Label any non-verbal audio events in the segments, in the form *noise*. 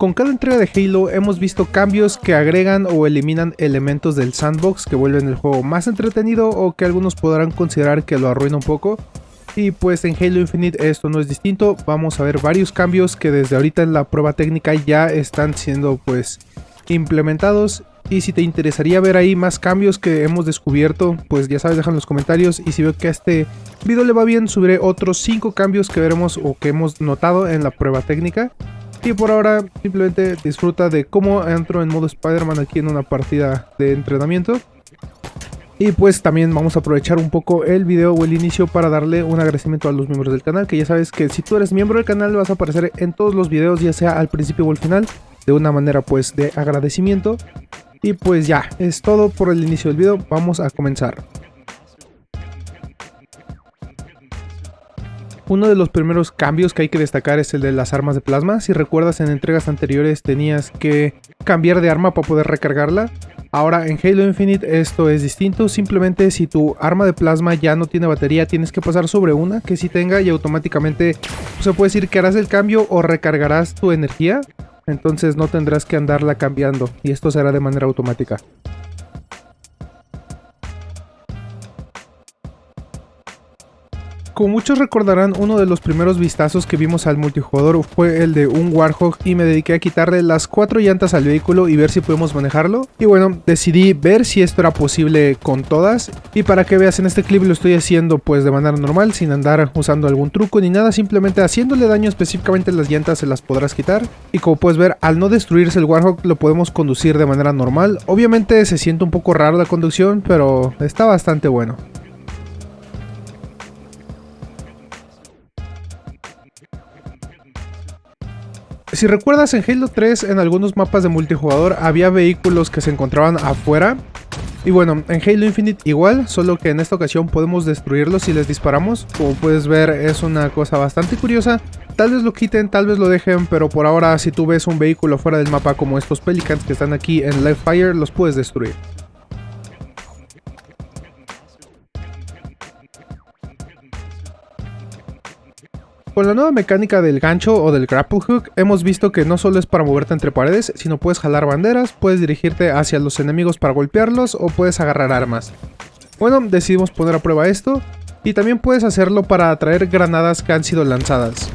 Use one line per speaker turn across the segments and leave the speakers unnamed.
Con cada entrega de Halo hemos visto cambios que agregan o eliminan elementos del sandbox que vuelven el juego más entretenido o que algunos podrán considerar que lo arruina un poco. Y pues en Halo Infinite esto no es distinto, vamos a ver varios cambios que desde ahorita en la prueba técnica ya están siendo pues implementados y si te interesaría ver ahí más cambios que hemos descubierto, pues ya sabes, deja en los comentarios. Y si veo que a este video le va bien, subiré otros 5 cambios que veremos o que hemos notado en la prueba técnica. Y por ahora simplemente disfruta de cómo entro en modo Spider-Man aquí en una partida de entrenamiento. Y pues también vamos a aprovechar un poco el video o el inicio para darle un agradecimiento a los miembros del canal. Que ya sabes que si tú eres miembro del canal vas a aparecer en todos los videos, ya sea al principio o al final. De una manera pues de agradecimiento. Y pues ya, es todo por el inicio del video, vamos a comenzar. Uno de los primeros cambios que hay que destacar es el de las armas de plasma. Si recuerdas en entregas anteriores tenías que cambiar de arma para poder recargarla. Ahora en Halo Infinite esto es distinto, simplemente si tu arma de plasma ya no tiene batería tienes que pasar sobre una que sí tenga y automáticamente se puede decir que harás el cambio o recargarás tu energía, entonces no tendrás que andarla cambiando y esto será de manera automática. Como muchos recordarán, uno de los primeros vistazos que vimos al multijugador fue el de un Warhawk y me dediqué a quitarle las cuatro llantas al vehículo y ver si podemos manejarlo. Y bueno, decidí ver si esto era posible con todas y para que veas en este clip lo estoy haciendo pues de manera normal, sin andar usando algún truco ni nada, simplemente haciéndole daño específicamente las llantas se las podrás quitar. Y como puedes ver, al no destruirse el Warhawk lo podemos conducir de manera normal. Obviamente se siente un poco raro la conducción, pero está bastante bueno. Si recuerdas en Halo 3 en algunos mapas de multijugador había vehículos que se encontraban afuera y bueno, en Halo Infinite igual, solo que en esta ocasión podemos destruirlos si les disparamos. Como puedes ver es una cosa bastante curiosa. Tal vez lo quiten, tal vez lo dejen, pero por ahora si tú ves un vehículo fuera del mapa como estos Pelicans que están aquí en Live Fire, los puedes destruir. Con la nueva mecánica del gancho o del grapple hook, hemos visto que no solo es para moverte entre paredes, sino puedes jalar banderas, puedes dirigirte hacia los enemigos para golpearlos o puedes agarrar armas. Bueno, decidimos poner a prueba esto, y también puedes hacerlo para atraer granadas que han sido lanzadas.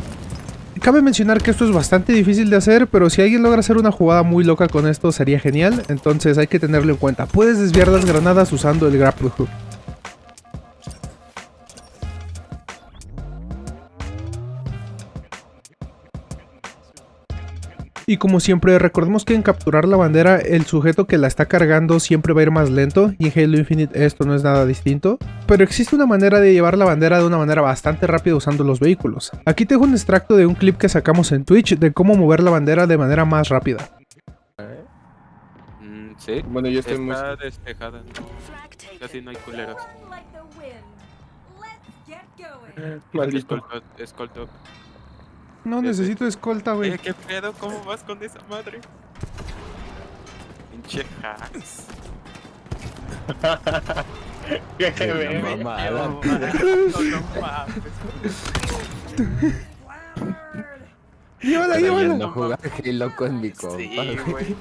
Cabe mencionar que esto es bastante difícil de hacer, pero si alguien logra hacer una jugada muy loca con esto sería genial, entonces hay que tenerlo en cuenta. Puedes desviar las granadas usando el grapple hook. Y como siempre, recordemos que en capturar la bandera, el sujeto que la está cargando siempre va a ir más lento, y en Halo Infinite esto no es nada distinto. Pero existe una manera de llevar la bandera de una manera bastante rápida usando los vehículos. Aquí tengo un extracto de un clip que sacamos en Twitch de cómo mover la bandera de manera más rápida.
Mm, sí,
Bueno, yo estoy muy...
despejada, no, casi no hay culeros.
Maldito.
Escolto, escolto.
No necesito escolta, güey.
Eh, ¿Qué pedo? ¿Cómo vas con esa madre? Pinche hacks. *laughs*
Qué verga.
No, no mames.
Llévala, llévala.
no jugar Halo con mi compa.
Güey.